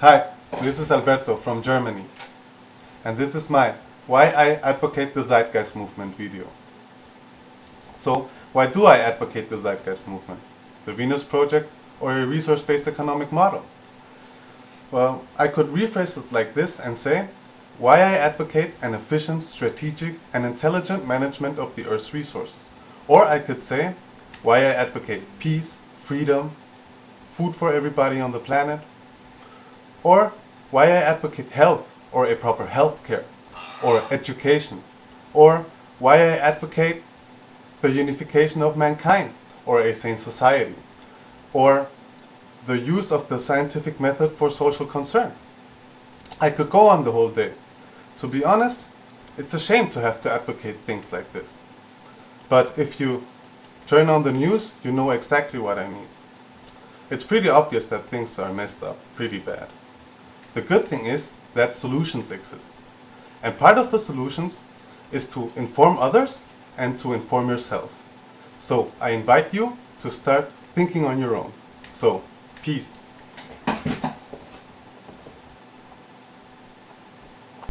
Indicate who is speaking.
Speaker 1: Hi, this is Alberto from Germany. And this is my Why I Advocate the Zeitgeist Movement video. So, why do I advocate the Zeitgeist Movement? The Venus Project or a resource-based economic model? Well, I could rephrase it like this and say, why I advocate an efficient, strategic, and intelligent management of the Earth's resources. Or I could say, why I advocate peace, freedom, food for everybody on the planet, or why I advocate health or a proper health care or education or why I advocate the unification of mankind or a sane society or the use of the scientific method for social concern. I could go on the whole day. To be honest, it's a shame to have to advocate things like this. But if you turn on the news, you know exactly what I mean. It's pretty obvious that things are messed up pretty bad. The good thing is that solutions exist. And part of the solutions is to inform others and to inform yourself. So I invite you to start thinking on your own. So, peace.